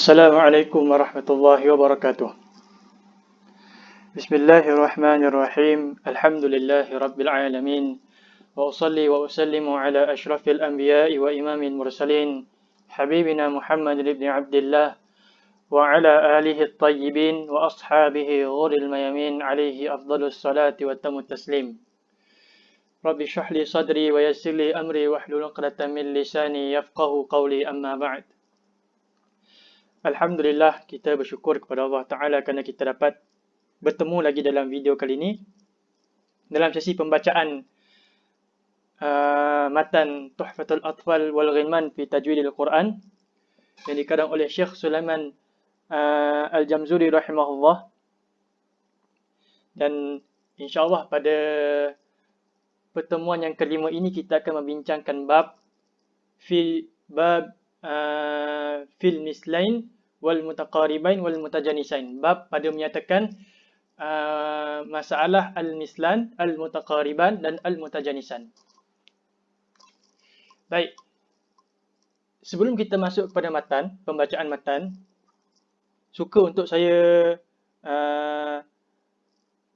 السلام عليكم ورحمة الله وبركاته. بسم الله الرحمن الرحيم. الحمد لله رب العالمين. وأصلي وأسلم على أشرف الأنبياء وإمام المرسلين حبيبنا محمد بن عبد الله وعلى آله الطيبين وأصحابه غر الميامين عليه أفضل الصلاة وتم التسليم. رب اشرح لي صدري ويسر لي أمري واحلل عقدة من لساني يفقه قولي أما بعد. Alhamdulillah kita bersyukur kepada Allah Ta'ala kerana kita dapat bertemu lagi dalam video kali ini. Dalam sesi pembacaan uh, matan Tuhfatul Atfal wal Ghilman fi Tajwidil Quran yang dikadang oleh Syekh Sulaiman uh, Al-Jamzuri rahimahullah. Dan insyaAllah pada pertemuan yang kelima ini kita akan membincangkan bab fi bab fil mislain wal mutaqaribain wal mutajanisain. Bab pada menyatakan uh, masalah al mislan, al mutaqariban dan al mutajanisan. Baik. Sebelum kita masuk kepada matan, pembacaan matan, suka untuk saya uh,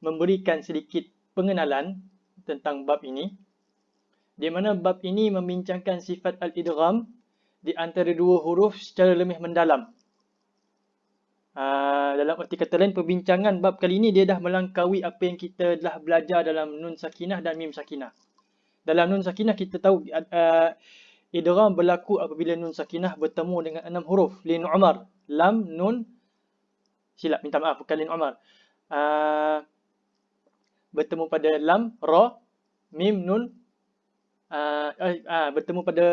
memberikan sedikit pengenalan tentang bab ini. Di mana bab ini membincangkan sifat al-idgham di antara dua huruf secara lebih mendalam. Uh, dalam arti kata lain, perbincangan bab kali ini dia dah melangkaui apa yang kita telah belajar dalam nun sakinah dan mim sakinah. Dalam nun sakinah kita tahu uh, idgham berlaku apabila nun sakinah bertemu dengan enam huruf. Lin Umar, Lam, Nun, silap minta maaf bukan Lin Umar. Uh, bertemu pada Lam, Ra, Mim, Nun, uh, uh, uh, bertemu pada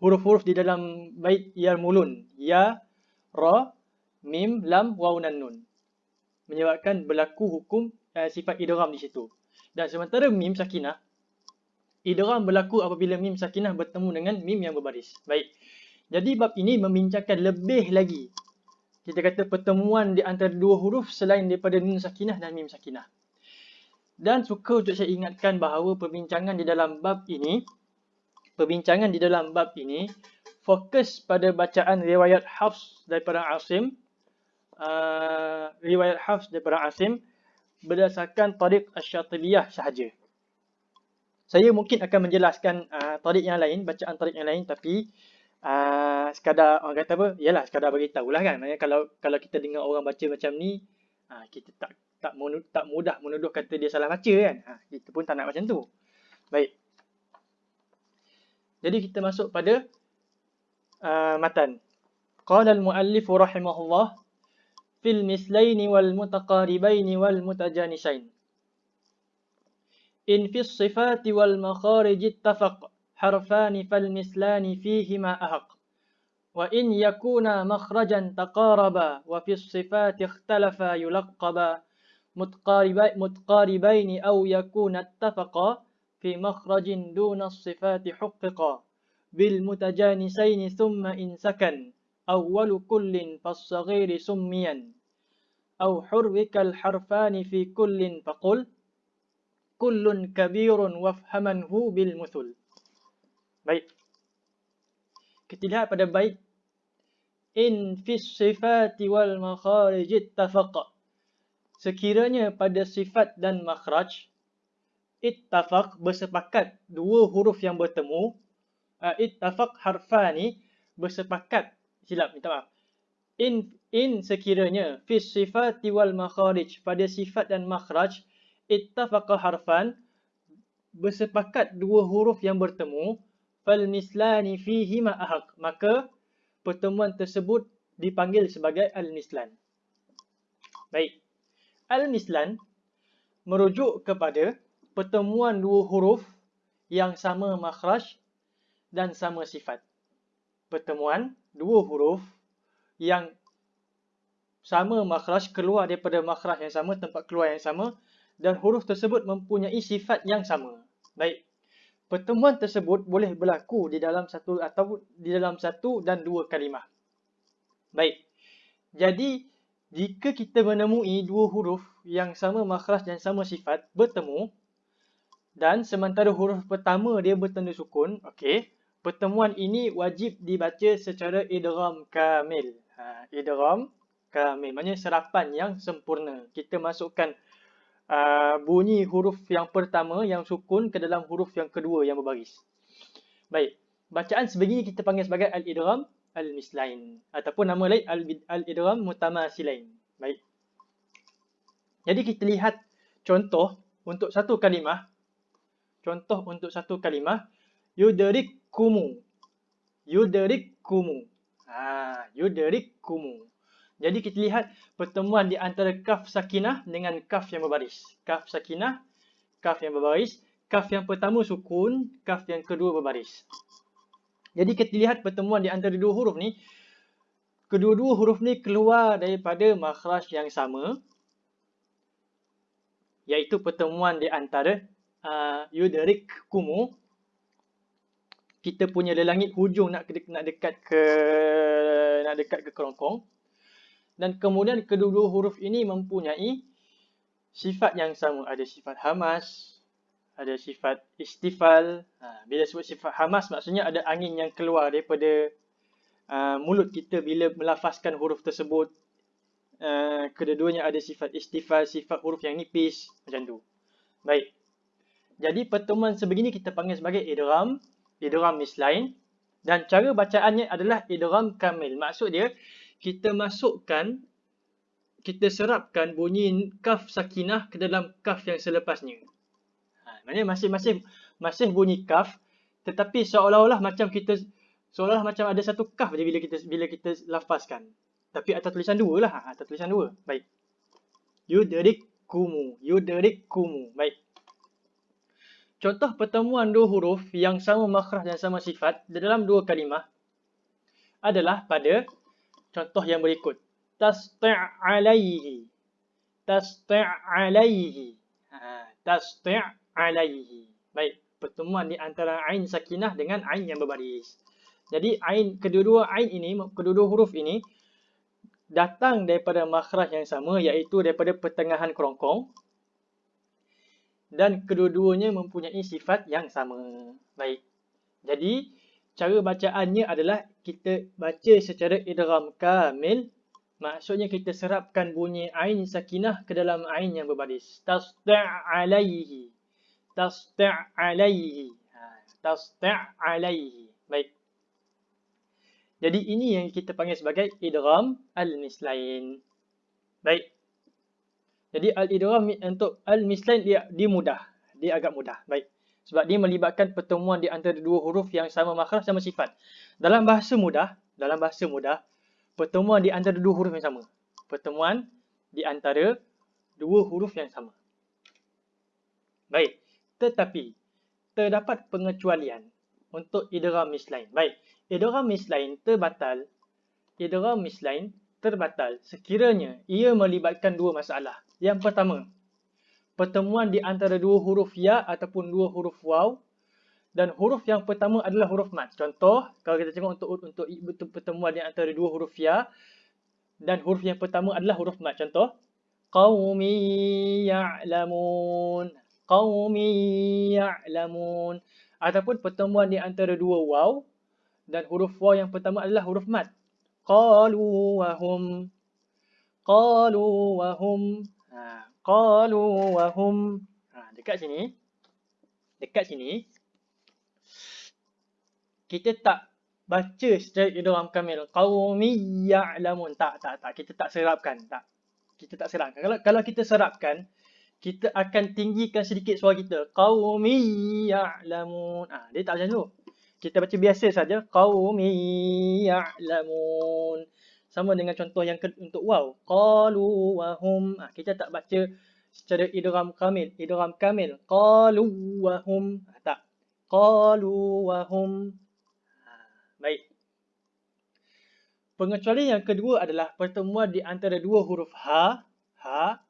huruf-huruf di dalam bait Ya Mulun. Ya, Ra, mim, lam, waw dan nun. Menyebabkan berlaku hukum uh, sifat idgham di situ. Dan sementara mim sakinah, idgham berlaku apabila mim sakinah bertemu dengan mim yang berbaris. Baik. Jadi bab ini membincangkan lebih lagi. Kita kata pertemuan di antara dua huruf selain daripada nun sakinah dan mim sakinah. Dan suka untuk saya ingatkan bahawa perbincangan di dalam bab ini, perbincangan di dalam bab ini, fokus pada bacaan riwayat Hafs daripada Asim uh, riwayat Hafs daripada Asim berdasarkan tariq Asy-Syatibiyah sahaja. Saya mungkin akan menjelaskan uh, tariq yang lain, bacaan tariq yang lain tapi uh, sekadar orang kata apa? Yalah sekadar bagi tahulah kan. Maksudnya kalau kalau kita dengar orang baca macam ni, uh, kita tak tak tak mudah menuduh kata dia salah baca kan. Ha, kita pun tak nak macam tu. Baik. Jadi kita masuk pada uh, matan. Qala al-muallif rahimahullah fil mislaini wal mutaqaribaini wal mutajanisain. In fi sifati wal makharij ittafaq harfan fal mislani fihima ahq. Wa in yakuna makhrajan taqaraba wa fi sifati ikhtalafa yulaqqaba mutqaribaini aw yakuna ittafaqa في مخرج دون الصفات حققا بالمتجانسين ثم إن سكن أول كل فالصغير سميا أو حرك الحرفان في كل فقل كل كبير وافهمنه بالمثل baik kita lihat pada bait in fi sifati wal makharij ittafaqa sekiranya pada sifat dan makhraj ittafaq bersepakat dua huruf yang bertemu. Uh, ittafaq harfani bersepakat. Silap minta maaf. In in sekiranya fi sifati wal makharij pada sifat dan makhraj ittafaqa harfan bersepakat dua huruf yang bertemu. Fal mislani fihi ma ahaq. Maka pertemuan tersebut dipanggil sebagai al mislan baik. Al mislan merujuk kepada pertemuan dua huruf yang sama makhraj dan sama sifat pertemuan dua huruf yang sama makhraj keluar daripada makhraj yang sama, tempat keluar yang sama dan huruf tersebut mempunyai sifat yang sama. Baik. Pertemuan tersebut boleh berlaku di dalam satu atau di dalam satu dan dua kalimah. Baik. Jadi jika kita menemui dua huruf yang sama makhraj dan sama sifat bertemu dan sementara huruf pertama dia bertanda sukun, okey, pertemuan ini wajib dibaca secara idgham kamil. Ha, idgham kamil. Maknanya serapan yang sempurna. Kita masukkan uh, bunyi huruf yang pertama yang sukun ke dalam huruf yang kedua yang berbaris. Baik. Bacaan sebegini kita panggil sebagai al-idgham al-mislain. Ataupun nama lain al-idgham mutamasilain. Baik. Jadi kita lihat contoh untuk satu kalimah. Contoh untuk satu kalimah. Yudrikumu. Yudrikumu. Ha, yudrikumu. Jadi kita lihat pertemuan di antara kaf sakinah dengan kaf yang berbaris. Kaf sakinah, kaf yang berbaris. Kaf yang pertama sukun, kaf yang kedua berbaris. Jadi kita lihat pertemuan di antara dua huruf ni. Kedua-dua huruf ni keluar daripada makhraj yang sama. Iaitu pertemuan di antara uh, yudrikumu kita punya lelangit hujung nak nak dekat ke nak dekat ke kerongkong. Dan kemudian kedua-dua huruf ini mempunyai sifat yang sama. Ada sifat hamas ada sifat istifal. Ha, bila sebut sifat hamas maksudnya ada angin yang keluar daripada uh, mulut kita bila melafazkan huruf tersebut. Uh, kedua-duanya ada sifat istifal sifat huruf yang nipis macam tu. Baik jadi pertemuan sebegini kita panggil sebagai idgham idgham mislain dan cara bacaannya adalah idgham kamil. Maksud dia kita masukkan kita serapkan bunyi kaf sakinah ke dalam kaf yang selepasnya. Ha, maknanya masing-masing masih bunyi kaf tetapi seolah-olah macam kita seolah-olah macam ada satu kaf je bila kita bila kita lafazkan. Tapi atas tulisan dua lah, ha, atas tulisan dua. Baik. Yudrikumu, yudrikumu. Baik. Contoh pertemuan dua huruf yang sama makhraj dan sama sifat dalam dua kalimah adalah pada contoh yang berikut. Tasti' alaihi. Tasti' alaihi. Ha, Tasti' alaihi. Baik, pertemuan di antara ain sakinah dengan ain yang berbaris. Jadi ain kedua-dua ain ini, kedua-dua huruf ini datang daripada makhraj yang sama iaitu daripada pertengahan kerongkong dan kedua-duanya mempunyai sifat yang sama. Baik. Jadi, cara bacaannya adalah kita baca secara idram kamil. Maksudnya kita serapkan bunyi ain sakinah ke dalam ain yang berbaris. Tasti' alaihi. Ha, Tasti' alaihi. Baik. Jadi ini yang kita panggil sebagai idram al-mislain. Baik. Jadi al-idgham untuk al-mislain dia dia mudah. Dia agak mudah. Baik. Sebab dia melibatkan pertemuan di antara dua huruf yang sama makhraj sama sifat. Dalam bahasa mudah, dalam bahasa mudah, pertemuan di antara dua huruf yang sama. Pertemuan di antara dua huruf yang sama. Baik. Tetapi terdapat pengecualian untuk idgham mislain. Baik. Idgham mislain terbatal. Idgham mislain terbatal sekiranya ia melibatkan dua masalah. Yang pertama, pertemuan di antara dua huruf ya ataupun dua huruf waw dan huruf yang pertama adalah huruf mat. Contoh, kalau kita tengok untuk untuk pertemuan di antara dua huruf ya dan huruf yang pertama adalah huruf mat. Contoh, qaumi ya'lamun. Qaumi ya'lamun. Ataupun pertemuan di antara dua waw dan huruf waw yang pertama adalah huruf mat. Hum. Ha, qalu wa hum. Ha, dekat sini. Dekat sini. Kita tak baca secara idgham kamil. Qaumi ya'lamun. Tak, tak, tak. Kita tak serapkan. Tak. Kita tak serapkan. Kalau kalau kita serapkan, kita akan tinggikan sedikit suara kita. Qaumi ya'lamun. Ah, ha, dia tak macam tu. Kita baca biasa saja. Qaumi ya'lamun. Sama dengan contoh yang untuk waw. Qalu wa hum. Ha, kita tak baca secara idgham kamil. Idgham kamil. Qalu wa hum. Ha, tak. Qalu wa hum. Ha, baik. Pengecualian yang kedua adalah pertemuan di antara dua huruf ha ha.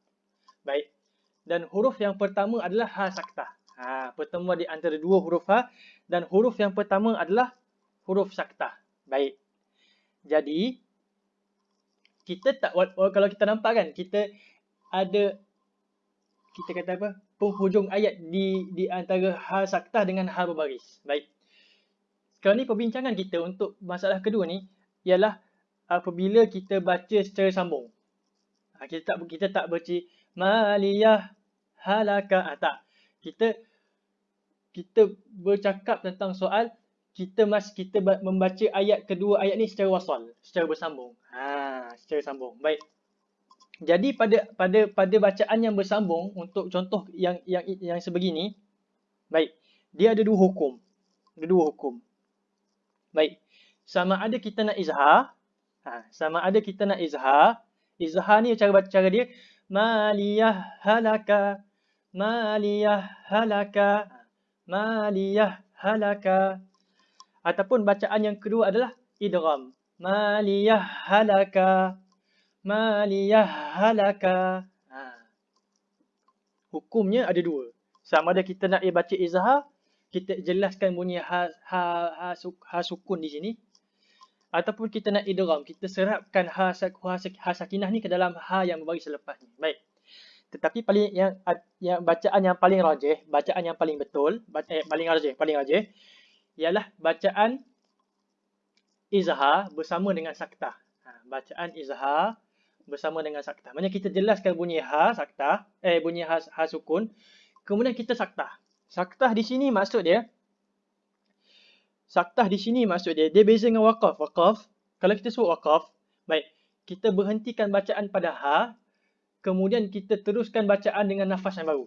Baik. Dan huruf yang pertama adalah ha saktah ha pertemuan di antara dua huruf ha dan huruf yang pertama adalah huruf saktah baik jadi kita tak kalau kita nampak kan kita ada kita kata apa penghujung ayat di di antara ha saktah dengan ha berbaris. Baik. Sekarang ni perbincangan kita untuk masalah kedua ni ialah apabila kita baca secara sambung. Ha, kita tak kita tak baca maliyah halaka ha, tak. Kita kita bercakap tentang soal kita mas kita membaca ayat kedua ayat ni secara wasal, secara bersambung. Ha, secara sambung. Baik. Jadi pada pada pada bacaan yang bersambung untuk contoh yang yang yang sebegini, baik. Dia ada dua hukum. Ada dua hukum. Baik. Sama ada kita nak izhar, ha, sama ada kita nak izhar. Izhar ni cara cara dia maliyah halaka maliyah halaka. Maliyah halaka. Ataupun bacaan yang kedua adalah idgham. Maliyah halaka. Maliyah halaka. Ha. hukumnya ada dua. Sama ada kita nak baca izhar kita jelaskan bunyi ha, ha, ha, ha sukun di sini. Ataupun kita nak idgham kita serapkan ha, ha, ha sakinah ni ke dalam ha yang berbagi selepas ni. Baik tetapi paling yang yang bacaan yang paling rajih bacaan yang paling betul eh, paling rajih paling rajih ialah bacaan izhar bersama dengan saktah. Ha, bacaan izhar bersama dengan saktah. Maknanya kita jelaskan bunyi ha saktah eh bunyi ha, ha sukun kemudian kita saktah. Saktah di sini maksud dia Saktah di sini maksud dia, dia beza dengan wakaf. Wakaf, kalau kita sebut wakaf, baik, kita berhentikan bacaan pada ha, kemudian kita teruskan bacaan dengan nafas yang baru.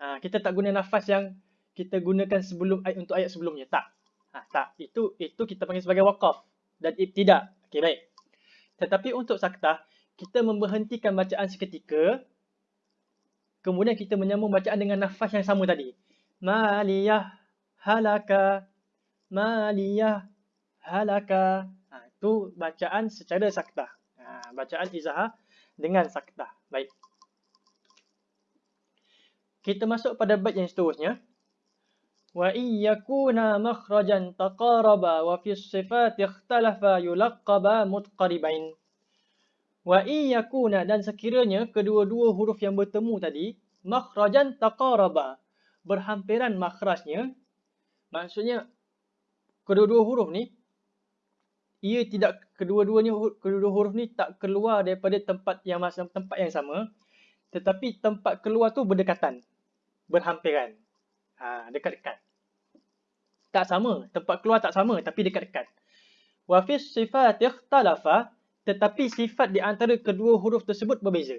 Ha, kita tak guna nafas yang kita gunakan sebelum untuk ayat sebelumnya. Tak. Ha, tak. Itu itu kita panggil sebagai wakaf dan ibtidak. Okey, baik. Tetapi untuk saktah, kita memberhentikan bacaan seketika, kemudian kita menyambung bacaan dengan nafas yang sama tadi. Maliyah halaka maliyah halaka. Ha, itu bacaan secara saktah. Ha, bacaan izahah dengan saktah. Baik. Kita masuk pada bait yang seterusnya. Wa iyyakuna makhrajan taqaraba wa fi sifat ikhtalafa yulaqqaba mutqaribain. Wa iyyakuna dan sekiranya kedua-dua huruf yang bertemu tadi makhrajan taqaraba berhampiran makhrajnya maksudnya kedua-dua huruf ni ia tidak kedua-duanya kedua-dua huruf ni tak keluar daripada tempat yang tempat yang sama. Tetapi tempat keluar tu berdekatan. Berhampiran. Ha dekat-dekat. Tak sama. Tempat keluar tak sama tapi dekat-dekat. Wa fi sifat ikhtalafa tetapi sifat di antara kedua huruf tersebut berbeza.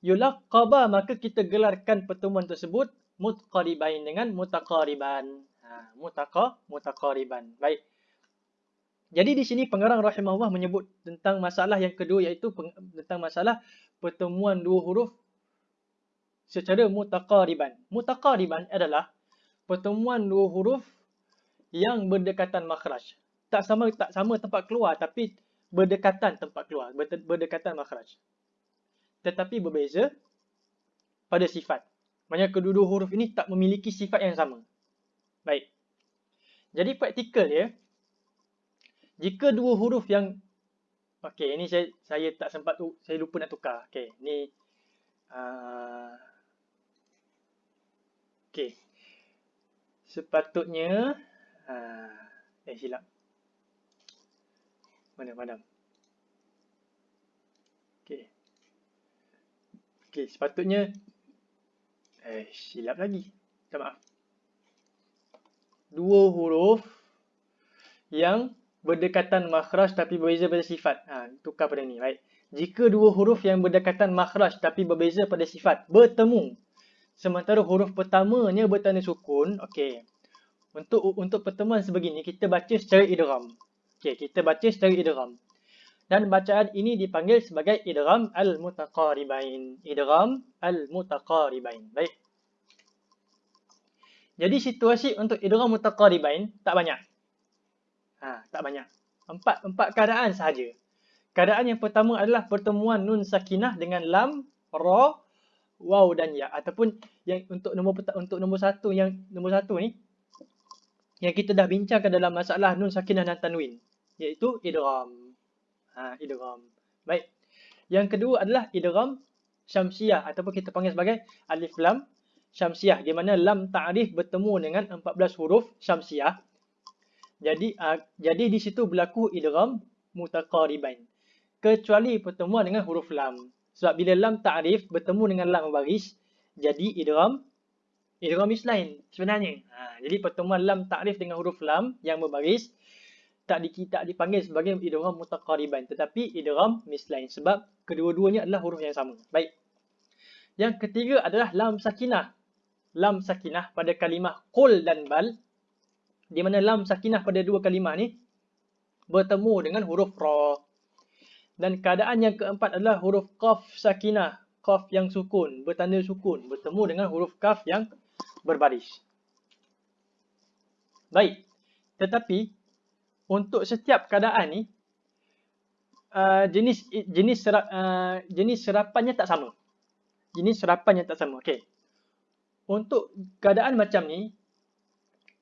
Yulaqaba maka kita gelarkan pertemuan tersebut mutqaribain dengan mutaqariban. Ha, mutaqa mutaqariban. Baik. Jadi di sini pengarang rahimahullah menyebut tentang masalah yang kedua iaitu tentang masalah pertemuan dua huruf secara mutaqariban. Mutaqariban adalah pertemuan dua huruf yang berdekatan makhraj. Tak sama tak sama tempat keluar tapi berdekatan tempat keluar, berdekatan makhraj. Tetapi berbeza pada sifat. Maksudnya kedua-dua huruf ini tak memiliki sifat yang sama. Baik. Jadi praktikal dia, jika dua huruf yang, okey, ini saya saya tak sempat tu, saya lupa nak tukar. Okey, ni, uh, okey, sepatutnya, uh, eh silap. Mana madam? Okey. Okey, sepatutnya, eh silap lagi. Minta maaf dua huruf yang berdekatan makhraj tapi berbeza pada sifat. Ha, tukar pada ni. Baik. Jika dua huruf yang berdekatan makhraj tapi berbeza pada sifat bertemu. Sementara huruf pertamanya bertanda sukun. Okey. Untuk untuk pertemuan sebegini, kita baca secara idram. Okey, kita baca secara idram. Dan bacaan ini dipanggil sebagai idram al-mutaqaribain. Idram al-mutaqaribain. Baik. Jadi situasi untuk idgham mutaqaribain tak banyak. Ha, tak banyak. Empat empat keadaan sahaja. Keadaan yang pertama adalah pertemuan nun sakinah dengan lam, ra, waw dan ya ataupun yang untuk nombor untuk nombor satu yang nombor satu ni yang kita dah bincangkan dalam masalah nun sakinah dan tanwin iaitu idgham. Ha, idgham. Baik. Yang kedua adalah idgham syamsiah ataupun kita panggil sebagai alif lam syamsiah di mana lam ta'rif bertemu dengan 14 huruf syamsiah. Jadi uh, jadi di situ berlaku idgham mutaqaribain. Kecuali pertemuan dengan huruf lam. Sebab bila lam ta'rif bertemu dengan lam baris, jadi idgham idgham mislain sebenarnya. Ha, jadi pertemuan lam ta'rif dengan huruf lam yang berbaris tak di, tak dipanggil sebagai idgham mutaqariban tetapi idgham mislain sebab kedua-duanya adalah huruf yang sama. Baik. Yang ketiga adalah lam sakinah. Lam sakinah pada kalimah qul dan bal di mana lam sakinah pada dua kalimah ni bertemu dengan huruf ra. Dan keadaan yang keempat adalah huruf qaf sakinah, qaf yang sukun, bertanda sukun bertemu dengan huruf kaf yang berbaris. Baik. Tetapi untuk setiap keadaan ni uh, jenis jenis serap, uh, jenis serapannya tak sama. Jenis serapannya tak sama. Okey. Untuk keadaan macam ni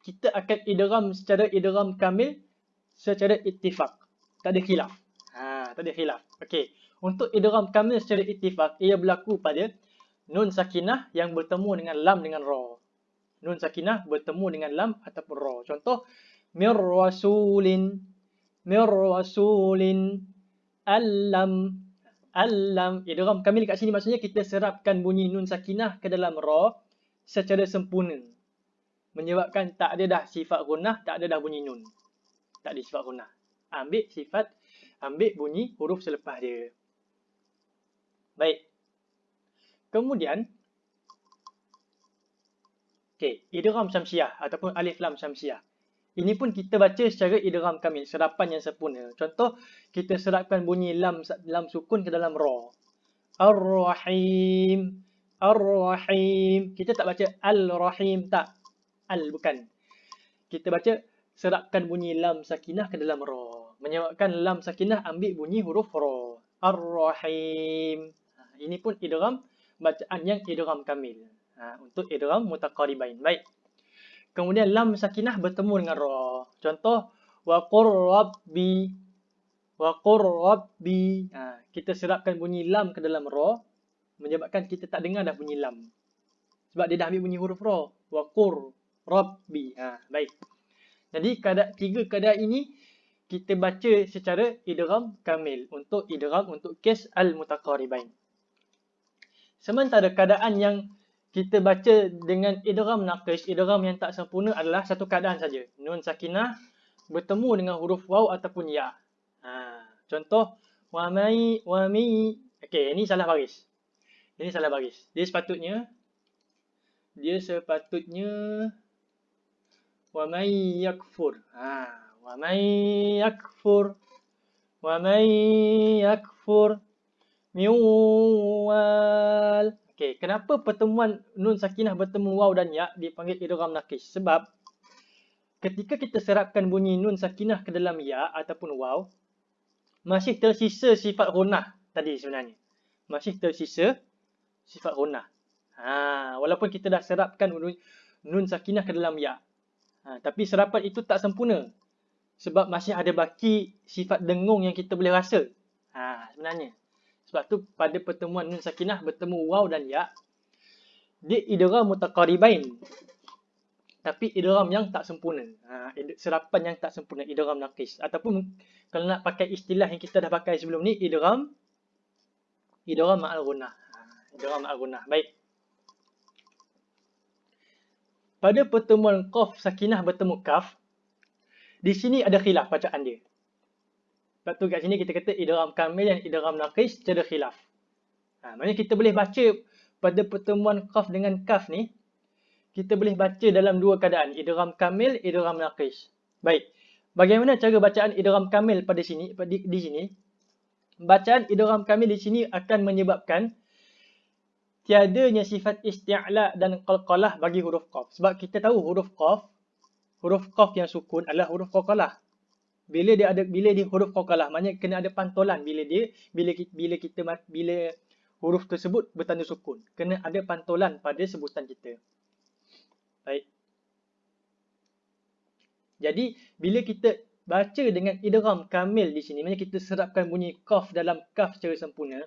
kita akan idgham secara idgham kamil secara ittifaq. Tak ada khilaf. Ha, tak ada khilaf. Okey. Untuk idgham kamil secara ittifaq ia berlaku pada nun sakinah yang bertemu dengan lam dengan ra. Nun sakinah bertemu dengan lam ataupun ra. Contoh mir rasulin mir rasulin alam alam idgham kamil kat sini maksudnya kita serapkan bunyi nun sakinah ke dalam ra secara sempurna menyebabkan tak ada dah sifat gunnah tak ada dah bunyi nun tak ada sifat gunnah ambil sifat ambil bunyi huruf selepas dia baik kemudian okey idgham syamsiah ataupun alif lam syamsiah ini pun kita baca secara idgham kamil, serapan yang sempurna. Contoh, kita serapkan bunyi lam lam sukun ke dalam ra. Ar-Rahim. Ar-Rahim. Kita tak baca Al-Rahim, tak. Al bukan. Kita baca serapkan bunyi lam sakinah ke dalam ra. Menyebabkan lam sakinah ambil bunyi huruf ra. Ar-Rahim. Ha, ini pun idgham bacaan yang idgham kamil. Ha, untuk idgham mutaqaribain. Baik. Kemudian lam sakinah bertemu dengan ra. Contoh wa qur rabbi wa qur rabbi. Ha, kita serapkan bunyi lam ke dalam ra menyebabkan kita tak dengar dah bunyi lam. Sebab dia dah ambil bunyi huruf ra. Wa qur rabbi. Ha, baik. Jadi keadaan tiga keadaan ini kita baca secara idgham kamil untuk idgham untuk kes al-mutaqaribain. Sementara keadaan yang kita baca dengan idgham naqis, idgham yang tak sempurna adalah satu keadaan saja. Nun sakinah bertemu dengan huruf waw ataupun ya. Ha, contoh wa mai wa mi. Okey, ini salah baris. Ini salah baris. Dia sepatutnya dia sepatutnya Ha, wa mai yakfur. Wa mai yakfur miwal. Okey, kenapa pertemuan nun sakinah bertemu waw dan ya dipanggil idgham nakis? Sebab ketika kita serapkan bunyi nun sakinah ke dalam ya ataupun waw, masih tersisa sifat gunah tadi sebenarnya. Masih tersisa sifat gunah. Ha, walaupun kita dah serapkan nun sakinah ke dalam ya. Ha, tapi serapan itu tak sempurna. Sebab masih ada baki sifat dengung yang kita boleh rasa. Ha, sebenarnya. Sebab tu pada pertemuan nun sakinah bertemu waw dan ya dia idgham mutaqaribain. Tapi idgham yang tak sempurna. Ha, serapan yang tak sempurna idgham naqis ataupun kalau nak pakai istilah yang kita dah pakai sebelum ni idgham idgham ma'al gunnah. Ha, idgham ma'al gunnah. Baik. Pada pertemuan qaf sakinah bertemu kaf di sini ada khilaf bacaan dia. Sebab tu kat sini kita kata idram kamil dan idram naqis tiada khilaf. Ha, maknanya kita boleh baca pada pertemuan qaf dengan kaf ni, kita boleh baca dalam dua keadaan, idram kamil, idram naqis. Baik. Bagaimana cara bacaan idram kamil pada sini di, di sini? Bacaan idram kamil di sini akan menyebabkan tiadanya sifat isti'la dan qalqalah bagi huruf qaf. Sebab kita tahu huruf qaf, huruf qaf yang sukun adalah huruf qalqalah. Bila dia ada bila dia huruf qaqalah maknanya kena ada pantolan. Bila dia bila bila kita bila huruf tersebut bertanda sukun kena ada pantolan pada sebutan kita. Baik. Jadi bila kita baca dengan idgham kamil di sini maknanya kita serapkan bunyi qaf dalam kaf secara sempurna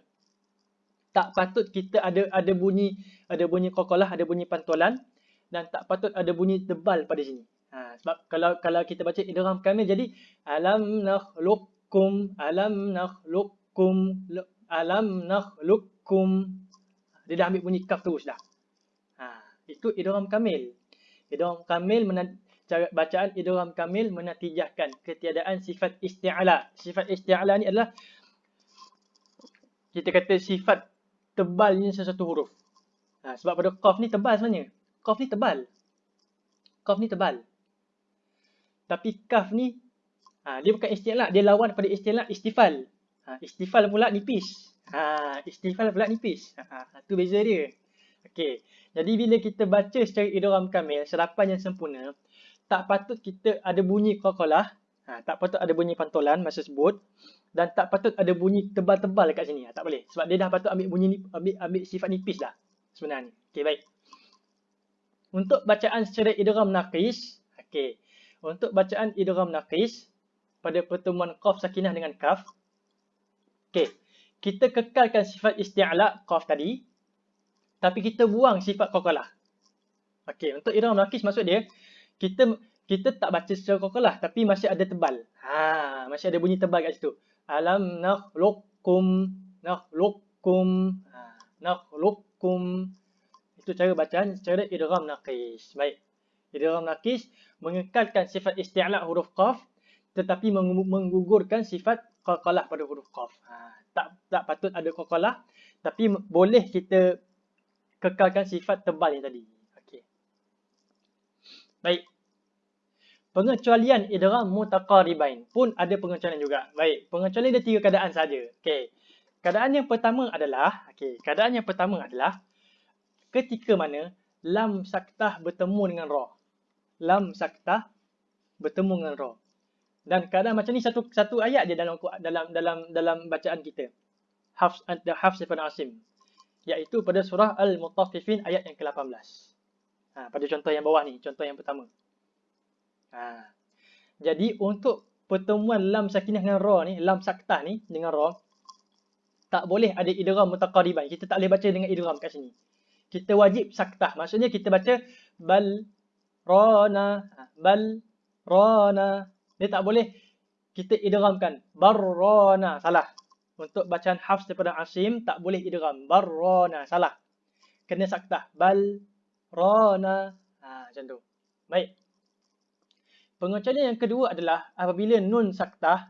tak patut kita ada ada bunyi ada bunyi qaqalah ada bunyi pantolan dan tak patut ada bunyi tebal pada sini. Ha, sebab kalau kalau kita baca idgham kamil jadi alam nakhluqukum alam nakhluqukum alam nakhluqukum dia dah ambil bunyi kaf terus dah. Ha itu idgham kamil. Idgham kamil cara bacaan idgham kamil menatijahkan ketiadaan sifat isti'ala. Sifat isti'ala ni adalah kita kata sifat tebalnya sesuatu huruf ha, sebab pada qaf ni tebal sebenarnya qaf ni tebal qaf ni tebal tapi kaf ni Ha, dia bukan istilah, dia lawan pada istilah istifal. Ha, istifal pula nipis. Ha, istifal pula nipis. Ha, ha, tu beza dia. Okey. Jadi bila kita baca secara idgham kamil, serapan yang sempurna, tak patut kita ada bunyi qalqalah, ha, tak patut ada bunyi pantulan masa sebut dan tak patut ada bunyi tebal-tebal dekat sini. Ha, tak boleh. Sebab dia dah patut ambil bunyi ambil ambil sifat nipis dah sebenarnya. Okey, baik. Untuk bacaan secara idgham naqis, okey. Untuk bacaan idgham naqis, pada pertemuan qaf sakinah dengan kaf. Okey. Kita kekalkan sifat isti'la qaf tadi. Tapi kita buang sifat qaqalah. Okey, untuk idgham nakis maksud dia kita kita tak baca secara qaqalah tapi masih ada tebal. Ha, masih ada bunyi tebal kat situ. Alam nakhluqukum nakhluqukum ha, nakhluqukum itu cara bacaan secara idgham nakis. Baik. Idgham nakis mengekalkan sifat isti'la huruf qaf tetapi menggugurkan sifat qalqalah pada huruf qaf. Ha, tak tak patut ada qalqalah tapi boleh kita kekalkan sifat tebal yang tadi. Okey. Baik. Pengecualian idgham mutaqaribain pun ada pengecualian juga. Baik, pengecualian ada tiga keadaan saja. Okey. Keadaan yang pertama adalah, okey, keadaan yang pertama adalah ketika mana lam saktah bertemu dengan ra. Lam saktah bertemu dengan ra. Dan kadang macam ni satu satu ayat je dalam dalam dalam dalam bacaan kita. Hafs the Hafs ibn Asim. Iaitu pada surah Al-Mutaffifin ayat yang ke-18. Ha, pada contoh yang bawah ni, contoh yang pertama. Ha. Jadi untuk pertemuan lam sakinah dengan ra ni, lam saktah ni dengan ra tak boleh ada idgham mutaqariban. Kita tak boleh baca dengan idgham kat sini. Kita wajib saktah. Maksudnya kita baca bal rana ha, bal rana. Dia tak boleh kita idghamkan barrana salah. Untuk bacaan hafs daripada asim tak boleh idgham barrana salah. Kena saktah. Bal rana. Ha macam tu. Baik pengecualian yang kedua adalah apabila nun saktah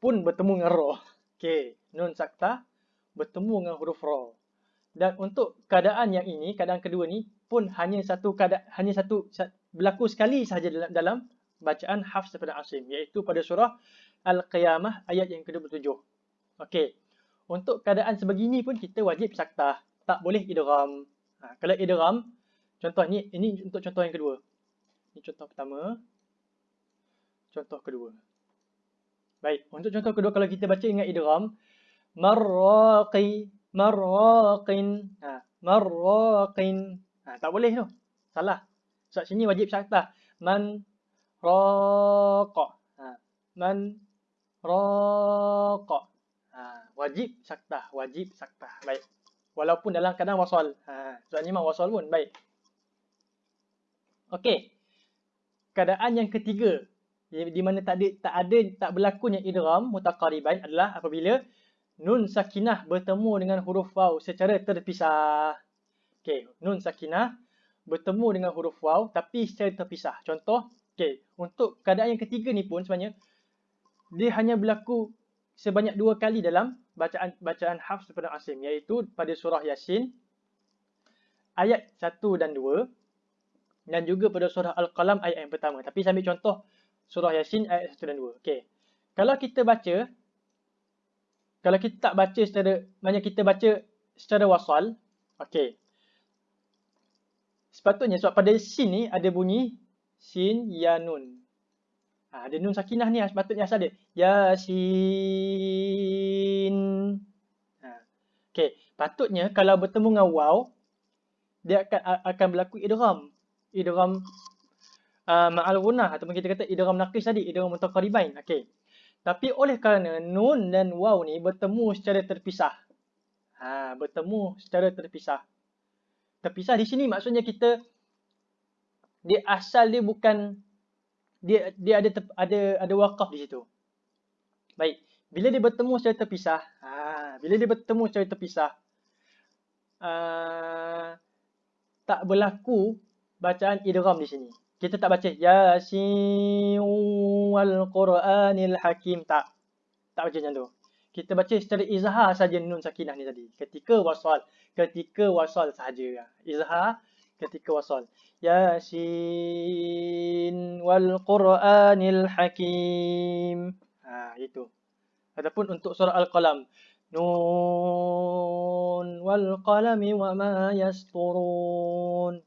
pun bertemu dengan ra okey nun saktah bertemu dengan huruf ra dan untuk keadaan yang ini keadaan kedua ni pun hanya satu keadaan hanya satu berlaku sekali sahaja dalam dalam bacaan Hafs daripada Asim iaitu pada surah Al-Qiyamah ayat yang ke-27. Okey. Untuk keadaan sebegini pun kita wajib saktah. Tak boleh idgham. Ha, kalau idgham, contoh ni ini untuk contoh yang kedua. Ini contoh pertama. Contoh kedua. Baik, untuk contoh kedua kalau kita baca ingat idgham, marraqi marraqin. Ha, marraqin. Ha, tak boleh tu. Salah. Sebab sini wajib saktah. Man raqa. Ha. Man raqa. Ha. Wajib saktah. Wajib saktah. Baik. Walaupun dalam keadaan wasal. Ha. Sebab ni memang wasal pun. Baik. Okey. Keadaan yang ketiga. Di mana tak ada, tak ada, tak berlakunya idram mutaqariban adalah apabila nun sakinah bertemu dengan huruf waw secara terpisah. Okey. Nun sakinah bertemu dengan huruf waw tapi secara terpisah. Contoh, Okay, untuk keadaan yang ketiga ni pun sebenarnya dia hanya berlaku sebanyak dua kali dalam bacaan bacaan Hafs daripada Asim iaitu pada surah Yasin ayat 1 dan 2 dan juga pada surah Al-Qalam ayat yang pertama. Tapi saya ambil contoh surah Yasin ayat 1 dan 2. Okey. Kalau kita baca kalau kita tak baca secara maknanya kita baca secara wasal, okey. Sepatutnya sebab pada sin ni ada bunyi sin ya nun. Ha, ada nun sakinah ni sepatutnya asal dia. Yasin. Ha. Okey, patutnya kalau bertemu dengan waw dia akan akan berlaku idgham. Idgham ma'al gunah ataupun kita kata idgham naqis tadi, idgham mutaqaribain. Okey. Tapi oleh kerana nun dan waw ni bertemu secara terpisah. Ha, bertemu secara terpisah. Terpisah di sini maksudnya kita dia asal dia bukan dia dia ada ada ada wakaf di situ. Baik. Bila dia bertemu secara terpisah, ha, bila dia bertemu secara terpisah, uh, tak berlaku bacaan idgham di sini. Kita tak baca Yasin wal Quranil Hakim tak. Tak baca macam tu. Kita baca secara izhar saja nun sakinah ni tadi. Ketika wasal, ketika wasal saja. Izhar ketika wasal. Yasin wal Quranil Hakim. Ha itu. Ataupun untuk surah Al-Qalam. Nun wal qalami wa ma yasturun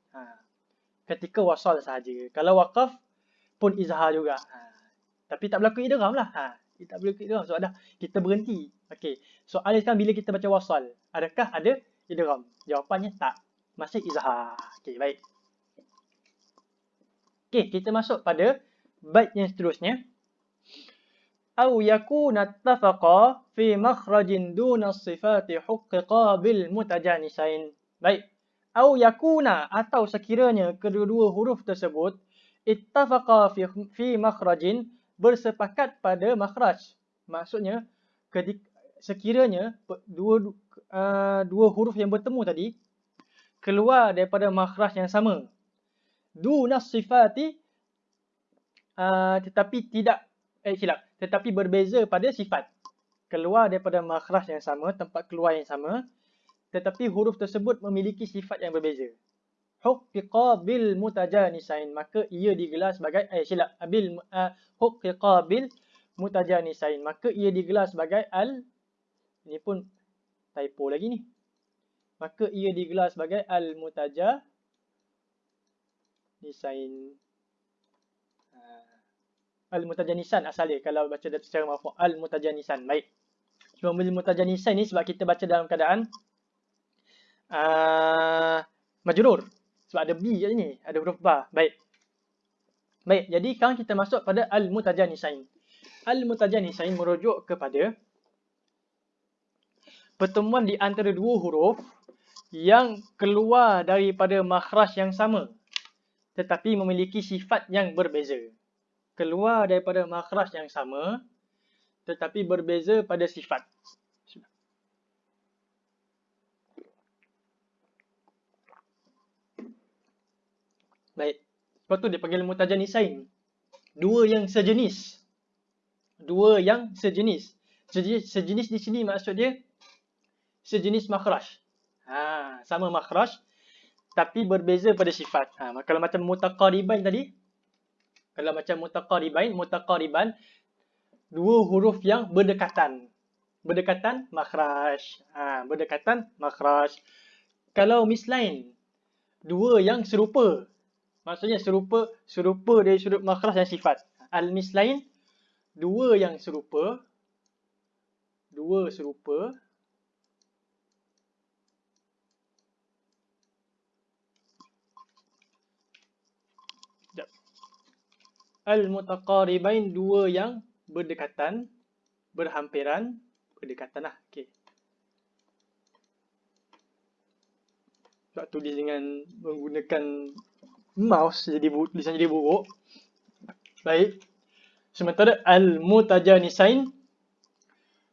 ketika wasal sahaja. Kalau wakaf pun izhar juga. Ha. Tapi tak berlaku idgham lah. Ha. Tak berlaku idgham. So ada kita berhenti. Okey. Soalan sekarang bila kita baca wasal, adakah ada idgham? Jawapannya tak. Masih izhar. Okey, baik. Okey, kita masuk pada bait yang seterusnya. Au yakuna tafaqa fi makhrajin duna sifati hukka bil mutajanisain. Baik au yakuna atau sekiranya kedua-dua huruf tersebut ittafaqa fi fi makhrajin bersepakat pada makhraj. Maksudnya ketika sekiranya dua uh, dua huruf yang bertemu tadi keluar daripada makhraj yang sama. Duna sifati uh, tetapi tidak eh silap tetapi berbeza pada sifat. Keluar daripada makhraj yang sama tempat keluar yang sama tetapi huruf tersebut memiliki sifat yang berbeza. Hukkiqa bil mutajanisain. Maka ia digelar sebagai, eh silap, bil, uh, hukkiqa bil mutajanisain. Maka ia digelar sebagai al, ini pun typo lagi ni. Maka ia digelar sebagai al mutajanisain. Uh, al mutajanisan asalnya kalau baca secara mafu al mutajanisan. Baik. Cuma bil mutajanisan ni sebab kita baca dalam keadaan uh, majrur. Sebab ada B kat sini. Ada huruf ba. Baik. Baik. Jadi sekarang kita masuk pada al-mutajanisain. Al-mutajanisain merujuk kepada pertemuan di antara dua huruf yang keluar daripada makhraj yang sama tetapi memiliki sifat yang berbeza. Keluar daripada makhraj yang sama tetapi berbeza pada sifat. Baik. Sebab tu dia panggil mutajanisain. Dua yang sejenis. Dua yang sejenis. Sejenis, sejenis di sini maksud dia sejenis makhraj. Ha, sama makhraj tapi berbeza pada sifat. Ha, kalau macam mutaqariban tadi, kalau macam mutaqaribain, mutaqariban dua huruf yang berdekatan. Berdekatan makhraj. Ha, berdekatan makhraj. Kalau mislain, dua yang serupa. Maksudnya serupa serupa dari sudut makhraj dan sifat. Al-mislain dua yang serupa dua serupa Al-mutaqaribain dua yang berdekatan berhampiran berdekatan lah. Okey. Sebab tulis dengan menggunakan mouse jadi tulisan jadi buruk. Baik. Sementara al-mutajanisain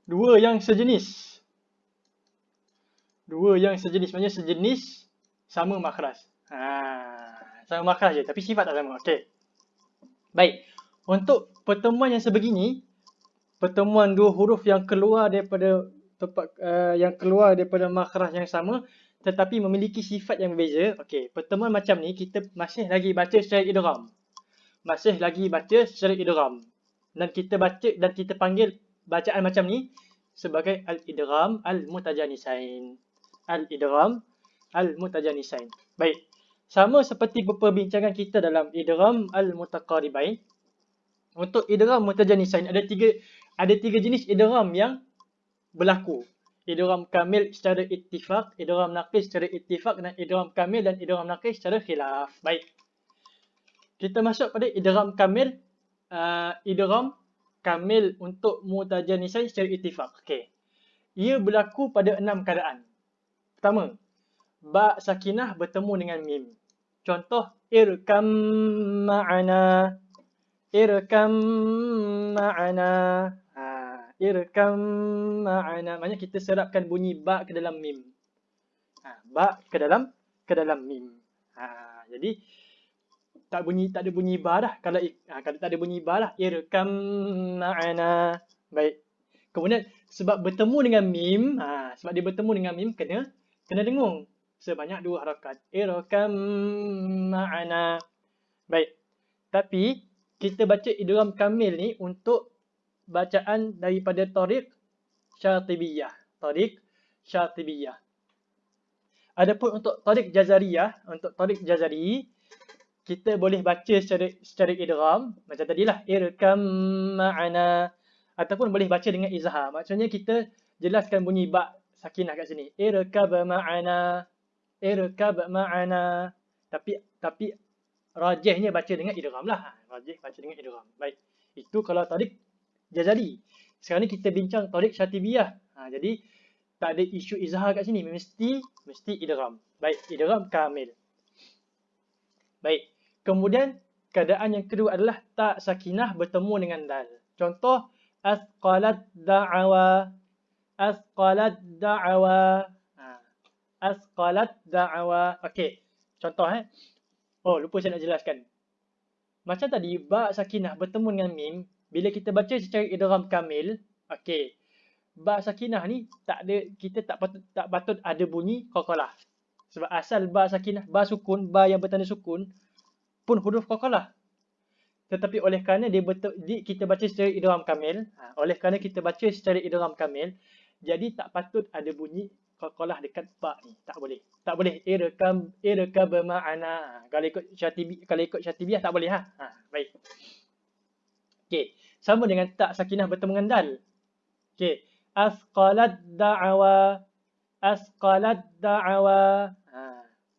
dua yang sejenis. Dua yang sejenis maksudnya sejenis sama makhraj. Ha, sama makhraj je tapi sifat tak sama. Okey. Baik. Untuk pertemuan yang sebegini, pertemuan dua huruf yang keluar daripada tempat uh, yang keluar daripada makhraj yang sama tetapi memiliki sifat yang berbeza. Okey, pertemuan macam ni kita masih lagi baca secara idgham. Masih lagi baca secara idgham. Dan kita baca dan kita panggil bacaan macam ni sebagai al-idgham al-mutajanisain. Al-idgham al-mutajanisain. Baik. Sama seperti perbincangan kita dalam idgham al-mutaqaribain. Untuk idgham mutajanisain ada tiga ada tiga jenis idgham yang berlaku idgham kamil secara ittifaq, idgham naqis secara ittifaq dan idgham kamil dan idgham naqis secara khilaf. Baik. Kita masuk pada idgham kamil uh, idgham kamil untuk mutajanisain secara ittifaq. Okey. Ia berlaku pada enam keadaan. Pertama, ba sakinah bertemu dengan mim. Contoh irkam ma'ana irkam ma'ana. Irkam ma'ana. Maksudnya kita serapkan bunyi ba ke dalam mim. Ha, ba ke dalam ke dalam mim. Ha, jadi tak bunyi tak ada bunyi ba dah. Kalau ha, kalau tak ada bunyi ba lah irkam ma'ana. Baik. Kemudian sebab bertemu dengan mim, ha, sebab dia bertemu dengan mim kena kena dengung sebanyak dua harakat. Irkam ma'ana. Baik. Tapi kita baca idgham kamil ni untuk bacaan daripada Tariq Syatibiyah. Tariq Syatibiyah. Adapun untuk Tariq Jazariyah, untuk Tariq Jazari, kita boleh baca secara secara idgham macam tadilah irkam ma'ana ataupun boleh baca dengan izhar. Maksudnya kita jelaskan bunyi ba sakinah kat sini. Irkab ma'ana. Irkab ma'ana. Tapi tapi rajihnya baca dengan idgham lah. Rajih baca dengan idgham. Baik. Itu kalau tarik jazari. Sekarang ni kita bincang tarik syatibiyah. Ha, jadi tak ada isu izhar kat sini. Mesti mesti idgham. Baik, idgham kamil. Baik. Kemudian keadaan yang kedua adalah tak sakinah bertemu dengan dal. Contoh asqalat da'awa. Asqalat da'awa. Ha. Asqalat da'awa. Okey. Contoh eh. Oh, lupa saya nak jelaskan. Macam tadi, ba sakinah bertemu dengan mim. Bila kita baca secara idram kamil, okey. Ba sakinah ni tak ada kita tak patut tak patut ada bunyi qalqalah. Sebab asal ba sakinah, ba sukun, ba yang bertanda sukun pun huruf qalqalah. Tetapi oleh kerana dia betul di, kita baca secara idram kamil, ha, oleh kerana kita baca secara idram kamil, jadi tak patut ada bunyi qalqalah dekat ba ni. Tak boleh. Tak boleh irkam irkab ma'ana. Kalau ikut syatibi kalau ikut syatibiyah tak boleh ha. Ha, baik. Okey. Sama dengan tak sakinah bertemu dengan dal. Okey. Asqalat da'awa. Asqalat da'awa. Ha.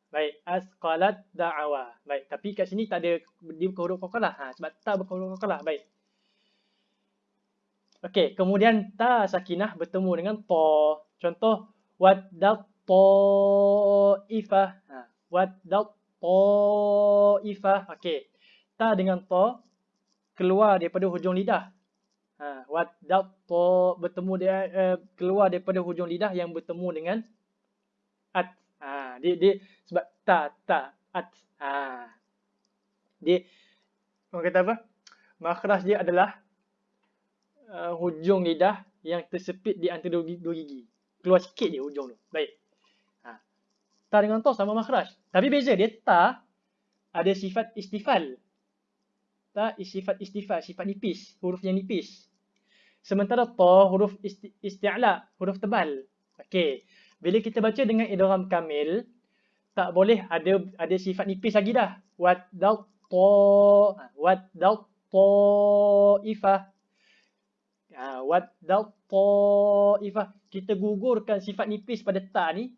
Baik, asqalat da'awa. Baik, tapi kat sini tak ada dia bukan huruf qalqalah. Ha, sebab tak bukan huruf qalqalah. Baik. Okey, kemudian ta sakinah bertemu dengan ta. Contoh waddat ta'ifah. Ha, waddat ta'ifah. Okey. Ta dengan ta keluar daripada hujung lidah. Ha, waddat ta bertemu dia uh, keluar daripada hujung lidah yang bertemu dengan at. Ha, dia dia sebab ta ta at. Ha. Dia orang kata apa? Makhraj dia adalah uh, hujung lidah yang tersepit di antara dua gigi keluar sikit je hujung tu. Baik. Ha. Ta dengan ta sama makhraj. Tapi beza dia ta ada sifat istifal. Ta sifat istifal, sifat nipis, huruf yang nipis. Sementara ta huruf isti isti'la, huruf tebal. Okey. Bila kita baca dengan idgham kamil, tak boleh ada ada sifat nipis lagi dah. Wat dal ta ha, wat dal ta Ha, Waddal ta'ifah. Kita gugurkan sifat nipis pada ta ni.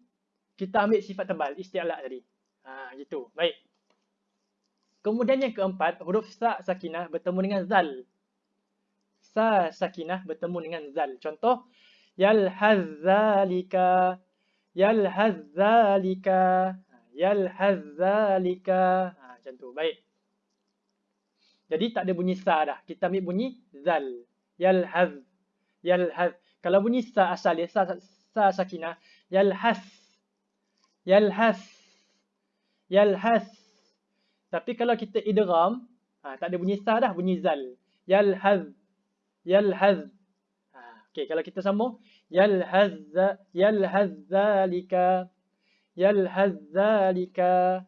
Kita ambil sifat tebal. Isti'alak tadi. Ha, gitu. Baik. Kemudian yang keempat. Huruf sa sakinah bertemu dengan zal. Sa sakinah bertemu dengan zal. Contoh. Yalhazzalika. Yalhazzalika. Yalhazzalika. Ha, macam tu. Baik. Jadi tak ada bunyi sa dah. Kita ambil bunyi zal yalhaz yalhaz kalau bunyi sa asal dia sa, sa sakinah yalhas yalhas yalhas tapi kalau kita idgham ha, tak ada bunyi sa dah bunyi zal yalhaz yalhaz ha, okey kalau kita sambung yalhaz yalhaz zalika yalhaz zalika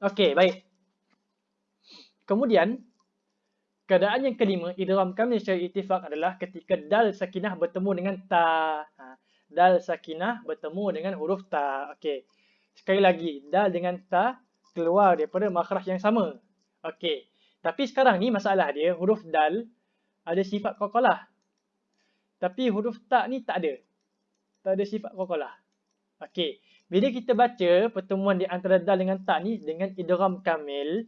okey baik kemudian Keadaan yang kelima, idram kami secara itifak adalah ketika dal sakinah bertemu dengan ta. Ha, dal sakinah bertemu dengan huruf ta. Okey. Sekali lagi, dal dengan ta keluar daripada makhraj yang sama. Okey. Tapi sekarang ni masalah dia, huruf dal ada sifat qalqalah. Tapi huruf ta ni tak ada. Tak ada sifat qalqalah. Okey. Bila kita baca pertemuan di antara dal dengan ta ni dengan idram kamil,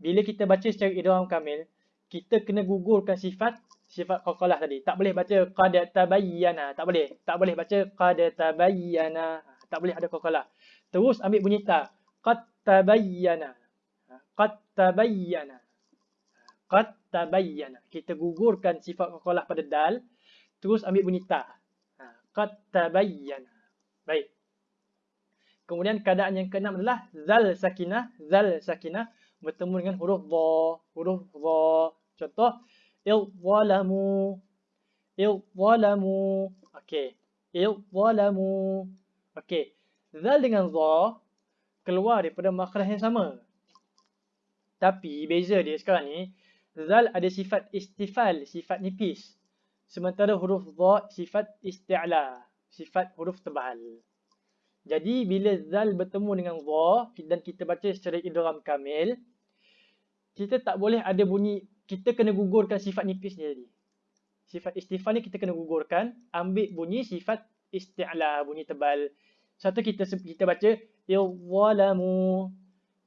bila kita baca secara idgham kamil, kita kena gugurkan sifat sifat qalqalah tadi. Tak boleh baca qad tabayyana, tak boleh. Tak boleh baca qad tabayyana, tak boleh ada qalqalah. Terus ambil bunyi ta. Qad tabayyana. Qad tabayyana. Qad tabayyana. Kita gugurkan sifat qalqalah pada dal. Terus ambil bunyi ta. Ha, qad tabayyana. Baik. Kemudian keadaan yang keenam adalah zal sakinah. Zal sakinah bertemu dengan huruf dha. Huruf dha. Contoh. Il-zalamu. Il-zalamu. Okey. Il-zalamu. Okey. Zal dengan dha keluar daripada makhraj yang sama. Tapi beza dia sekarang ni. Zal ada sifat istifal. Sifat nipis. Sementara huruf dha sifat isti'la. Sifat huruf tebal. Jadi bila zal bertemu dengan dha dan kita baca secara idgham kamil, kita tak boleh ada bunyi kita kena gugurkan sifat nipis ni tadi. Sifat istifal ni kita kena gugurkan, ambil bunyi sifat isti'la, bunyi tebal. Satu kita kita baca idzalamu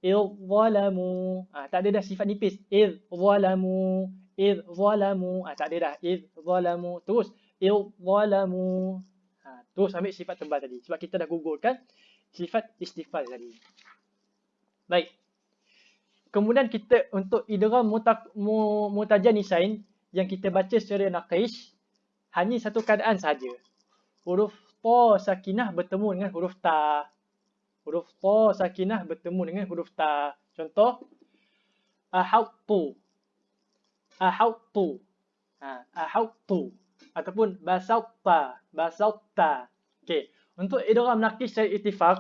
idzalamu. Ah tak ada dah sifat nipis. Idzalamu idzalamu. Ah tak ada dah idzalamu. Terus idzalamu. Terus ambil sifat tebal tadi. Sebab kita dah gugurkan sifat istifal tadi. Baik. Kemudian kita untuk idram mutajanisain yang kita baca secara naqish hanya satu keadaan saja. Huruf ta sakinah bertemu dengan huruf ta. Huruf ta sakinah bertemu dengan huruf ta. Contoh ahautu. Ahautu. Ha, ahautu ataupun basauta, basauta. Okey, untuk idgham nakis secara ittifaq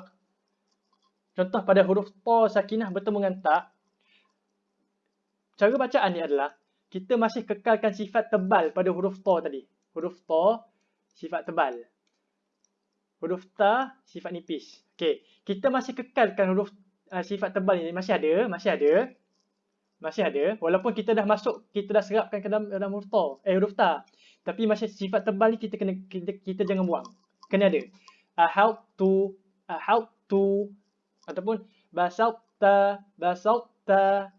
contoh pada huruf ta sakinah bertemu dengan ta cara bacaan ni adalah kita masih kekalkan sifat tebal pada huruf ta tadi. Huruf ta sifat tebal. Huruf ta sifat nipis. Okey, kita masih kekalkan huruf uh, sifat tebal ni masih ada, masih ada. Masih ada walaupun kita dah masuk kita dah serapkan ke dalam, dalam huruf ta, eh huruf ta. Tapi masih sifat tebal ni kita kena kita, kita jangan buang. Kena ada. Uh, how to uh, how to ataupun basalta basalta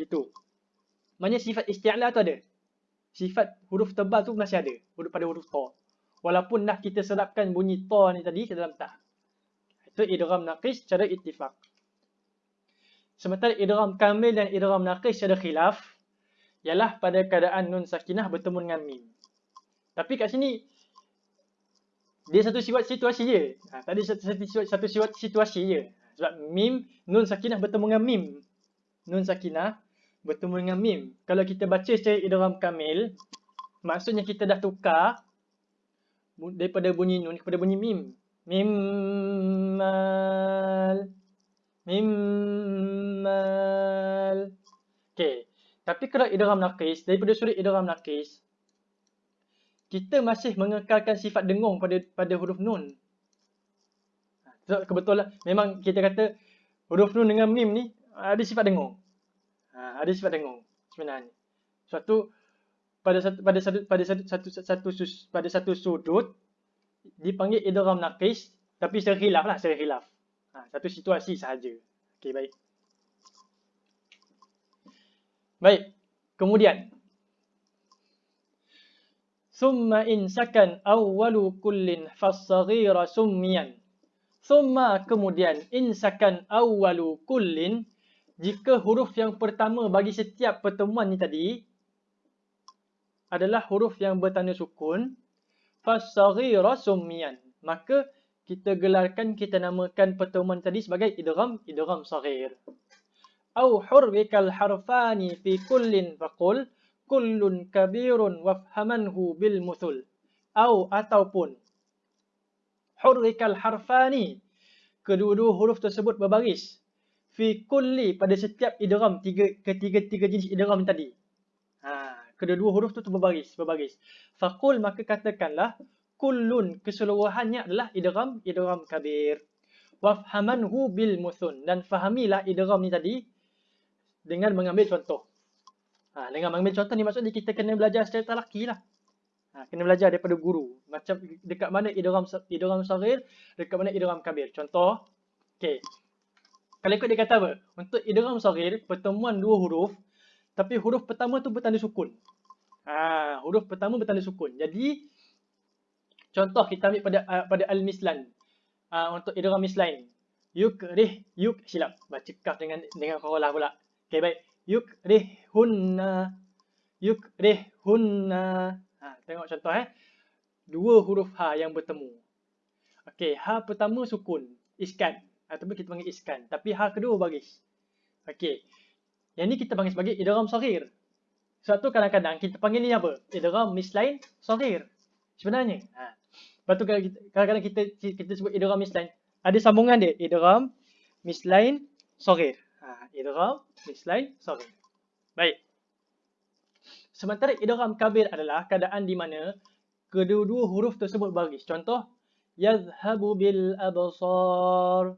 gitu. Maknanya sifat isti'la tu ada. Sifat huruf tebal tu masih ada pada huruf ta. Walaupun dah kita serapkan bunyi ta ni tadi ke dalam ta. Itu idgham naqis secara ittifaq. Sementara idgham kamil dan idgham naqis secara khilaf ialah pada keadaan nun sakinah bertemu dengan mim. Tapi kat sini dia satu sifat situasi je. Ha, tadi satu, satu, satu sifat situasi je. Sebab mim, nun sakinah bertemu dengan mim. Nun sakinah bertemu dengan mim. Kalau kita baca secara idram kamil, maksudnya kita dah tukar daripada bunyi nun kepada bunyi mim. Mim mal. Mim mal. Okay. Tapi kalau idram naqis, daripada sudut idram naqis, kita masih mengekalkan sifat dengung pada pada huruf nun. So, kebetulan memang kita kata huruf nun dengan mim ni ada sifat dengung. Ha, ada sifat dengung sebenarnya. Suatu pada satu pada satu pada satu satu satu, satu pada satu sudut dipanggil idgham naqis tapi secara khilaf lah secara khilaf. Ha, satu situasi sahaja. Okey baik. Baik. Kemudian Summa in sakan awwalu kullin fassaghira summiyan. Summa kemudian in sakan awwalu kullin jika huruf yang pertama bagi setiap pertemuan ni tadi adalah huruf yang bertanda sukun fassaghira summiyan. Maka kita gelarkan kita namakan pertemuan tadi sebagai idgham idgham saghir. Au hurrikal harfani fi kullin faqul kullun kabirun wafhamanhu bil muthul. Au ataupun hurrikal harfani. Kedua-dua huruf tersebut berbaris. Fi kulli pada setiap idram tiga ketiga-tiga jenis idram tadi. Kedua-dua huruf tu berbaris, berbaris. Faqul maka katakanlah kullun keseluruhannya adalah idram idram kabir. Wafhamanhu bil muthun dan fahamilah idram ni tadi dengan mengambil contoh. Ha, dengan mengambil contoh ni maksudnya kita kena belajar secara talaki lah. Ha, kena belajar daripada guru. Macam dekat mana idram idram saghir, dekat mana idram kabir. Contoh, okey. Kalau ikut dia kata apa? Untuk idram saghir, pertemuan dua huruf, tapi huruf pertama tu bertanda sukun. Ha, huruf pertama bertanda sukun. Jadi, contoh kita ambil pada uh, pada al-mislan. Uh, untuk idram mislain. Yuk, rih, yuk, silap. Baca kaf dengan dengan qalah pula. Okey, baik. yukrihunna yukrihunna ha tengok contoh eh dua huruf ha yang bertemu okey ha pertama sukun iskan ataupun kita panggil iskan tapi ha kedua baris okey yang ni kita panggil sebagai idgham saghir. Sebab tu kadang-kadang kita panggil ni apa? Idgham mislain saghir. Sebenarnya. Ha. Lepas tu kadang-kadang kita kita sebut idgham mislain. Ada sambungan dia. Idgham mislain saghir. Ha idgham mislain saghir. Baik. Sementara idgham kabir adalah keadaan di mana kedua-dua huruf tersebut baris. Contoh, yadhhabu bil absar.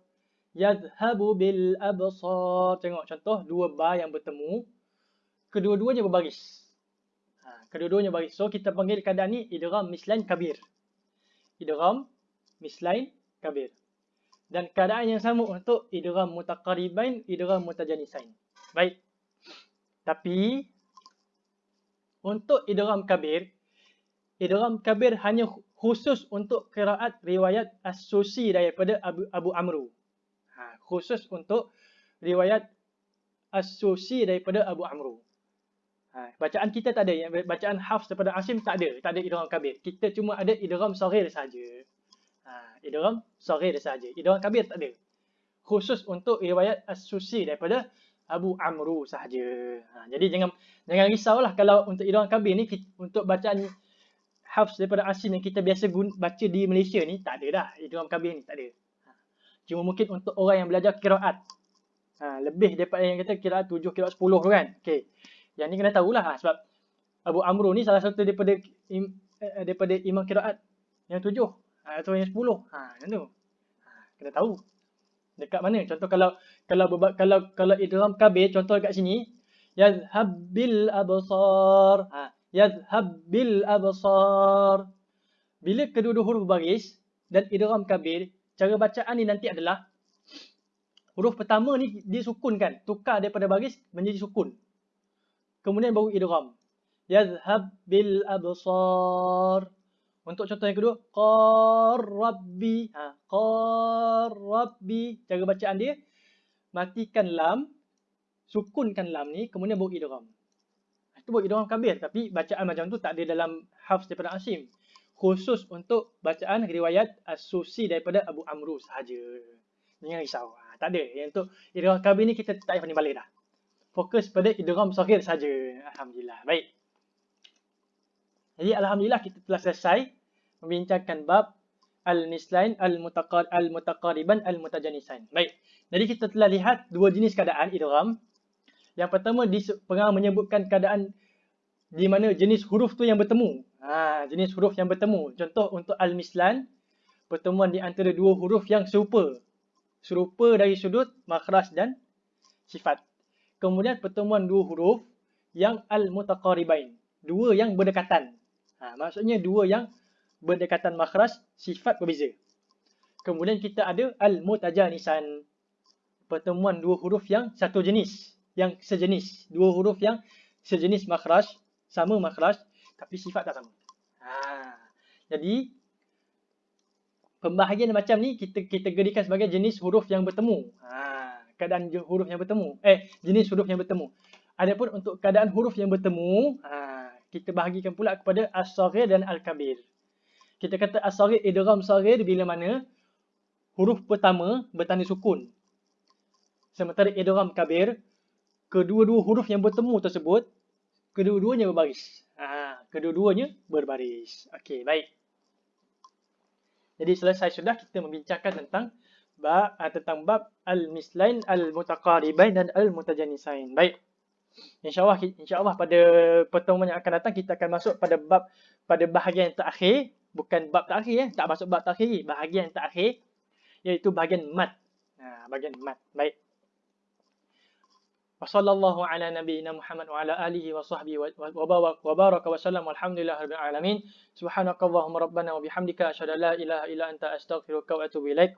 Yadhhabu bil absar. Tengok contoh dua ba yang bertemu. Kedua-duanya berbaris. Ha, kedua-duanya baris. So kita panggil keadaan ni idgham mislain kabir. Idgham mislain kabir. Dan keadaan yang sama untuk idgham mutaqaribain, idgham mutajanisain. Baik. Tapi untuk idgham kabir, idgham kabir hanya khusus untuk qiraat riwayat as-susi daripada Abu, Abu Amru. Khusus untuk riwayat as-susi daripada Abu Amru. Ha, bacaan kita tak ada, bacaan Hafs daripada Asim tak ada, tak ada idgham kabir. Kita cuma ada idgham saghir saja. Ha, idgham saghir saja. Idgham kabir tak ada. Khusus untuk riwayat as-susi daripada Abu Amru sahaja. Ha, jadi jangan jangan risaulah kalau untuk idgham kabir ni untuk bacaan hafs daripada asim yang kita biasa guna, baca di Malaysia ni tak ada dah idgham kabir ni tak ada. Cuma mungkin untuk orang yang belajar qiraat. Ha, lebih daripada yang kata qiraat 7 qiraat 10 tu kan. Okey. Yang ni kena tahulah ha, sebab Abu Amru ni salah satu daripada im, eh, daripada imam qiraat yang 7 ha, atau yang 10. Ha, macam tu. Ha, kena tahu. Dekat mana? Contoh kalau kalau kalau kalau idgham kabir contoh dekat sini yadhhab bil absar. Ha, yadhhab bil absar. Bila kedua-dua huruf baris dan idgham kabir, cara bacaan ni nanti adalah huruf pertama ni disukunkan, tukar daripada baris menjadi sukun. Kemudian baru idgham. Yadhhab bil absar. Untuk contoh yang kedua, qarrabbi. Ha, qarrabbi. Cara bacaan dia, matikan lam, sukunkan lam ni, kemudian bawa idgham. Itu bawa idgham kabir. Tapi bacaan macam tu tak ada dalam hafz daripada Asim. Khusus untuk bacaan riwayat asusi daripada Abu Amru sahaja. Jangan risau. Ha, tak ada. Yang untuk idgham kabir ni kita tak payah balik dah. Fokus pada idgham sahir saja. Alhamdulillah. Baik. Jadi Alhamdulillah kita telah selesai membincangkan bab al-mutaqar al-mutaqariban al-mutajanisain. Baik. Jadi kita telah lihat dua jenis keadaan idgham. Yang pertama di pengarang menyebutkan keadaan di mana jenis huruf tu yang bertemu. Ha, jenis huruf yang bertemu. Contoh untuk al-mislan pertemuan di antara dua huruf yang serupa. Serupa dari sudut makhraj dan sifat. Kemudian pertemuan dua huruf yang al-mutaqaribain. Dua yang berdekatan. Ha, maksudnya dua yang berdekatan makhraj sifat berbeza. Kemudian kita ada al-mutajanisan. Pertemuan dua huruf yang satu jenis. Yang sejenis. Dua huruf yang sejenis makhraj. Sama makhraj. Tapi sifat tak sama. Ha. Jadi, pembahagian macam ni kita gedikan sebagai jenis huruf yang bertemu. Ha. Keadaan huruf yang bertemu. Eh, jenis huruf yang bertemu. Adapun untuk keadaan huruf yang bertemu, ha, kita bahagikan pula kepada as-saghir dan al-kabir kita kata as-saghir idgham saghir bila mana huruf pertama bertanda sukun. Sementara idgham kabir kedua-dua huruf yang bertemu tersebut kedua-duanya berbaris. Ha, kedua-duanya berbaris. Okey, baik. Jadi selesai sudah kita membincangkan tentang bab ah, tentang bab al-mislain al-mutaqaribain dan al-mutajanisain. Baik. InsyaAllah insya-Allah pada pertemuan yang akan datang kita akan masuk pada bab pada bahagian yang terakhir bukan bab terakhir eh tak masuk bab terakhir bahagian terakhir iaitu bahagian mat ha bahagian mat baik wa sallallahu ala nabiyyina muhammad wa ala alihi wa sahbihi wa baraka wa sallam walhamdulillahi rabbil alamin. Subhanakallahumma rabbana wa bihamdika asyhadu an la ilaha illa anta astaghfiruka wa atubu ilaik